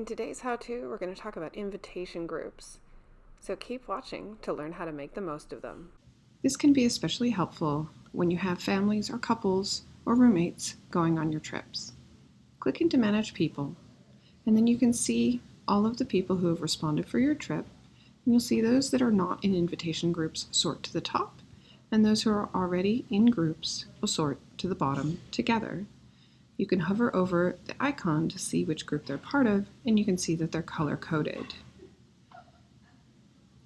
In today's how-to, we're going to talk about invitation groups. So keep watching to learn how to make the most of them. This can be especially helpful when you have families or couples or roommates going on your trips. Click into Manage People, and then you can see all of the people who have responded for your trip, and you'll see those that are not in invitation groups sort to the top, and those who are already in groups will sort to the bottom together. You can hover over the icon to see which group they're part of, and you can see that they're color-coded.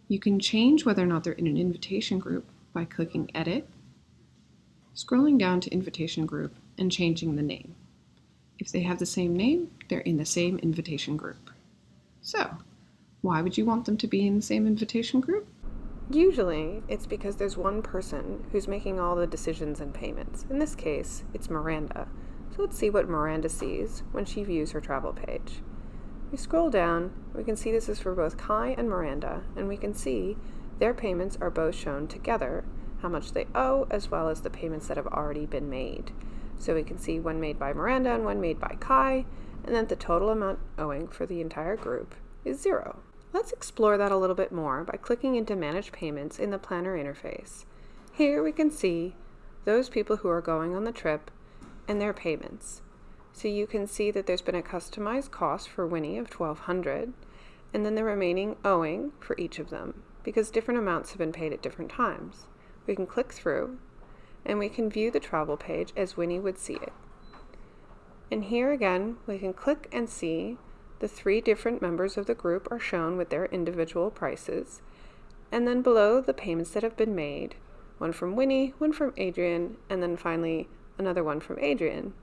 You can change whether or not they're in an invitation group by clicking Edit, scrolling down to Invitation Group, and changing the name. If they have the same name, they're in the same invitation group. So, why would you want them to be in the same invitation group? Usually, it's because there's one person who's making all the decisions and payments. In this case, it's Miranda. So let's see what Miranda sees when she views her travel page. We scroll down, we can see this is for both Kai and Miranda, and we can see their payments are both shown together, how much they owe, as well as the payments that have already been made. So we can see one made by Miranda and one made by Kai, and then the total amount owing for the entire group is zero. Let's explore that a little bit more by clicking into Manage Payments in the Planner interface. Here we can see those people who are going on the trip and their payments. So you can see that there's been a customized cost for Winnie of 1200 and then the remaining owing for each of them because different amounts have been paid at different times. We can click through and we can view the travel page as Winnie would see it. And here again, we can click and see the three different members of the group are shown with their individual prices. And then below the payments that have been made, one from Winnie, one from Adrian, and then finally another one from Adrian.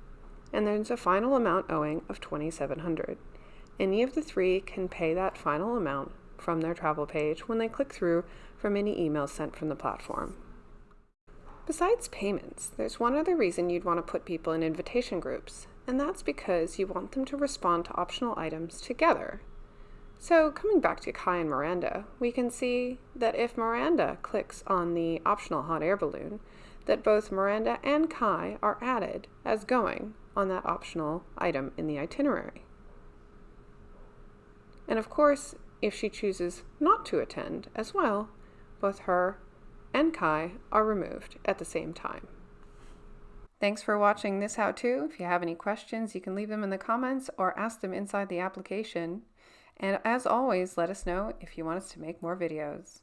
And there's a final amount owing of 2700 Any of the three can pay that final amount from their travel page when they click through from any emails sent from the platform. Besides payments, there's one other reason you'd want to put people in invitation groups, and that's because you want them to respond to optional items together. So coming back to Kai and Miranda, we can see that if Miranda clicks on the optional hot air balloon, that both Miranda and Kai are added as going on that optional item in the itinerary. And of course, if she chooses not to attend as well, both her and Kai are removed at the same time. Thanks for watching this how-to. If you have any questions, you can leave them in the comments or ask them inside the application. And as always, let us know if you want us to make more videos.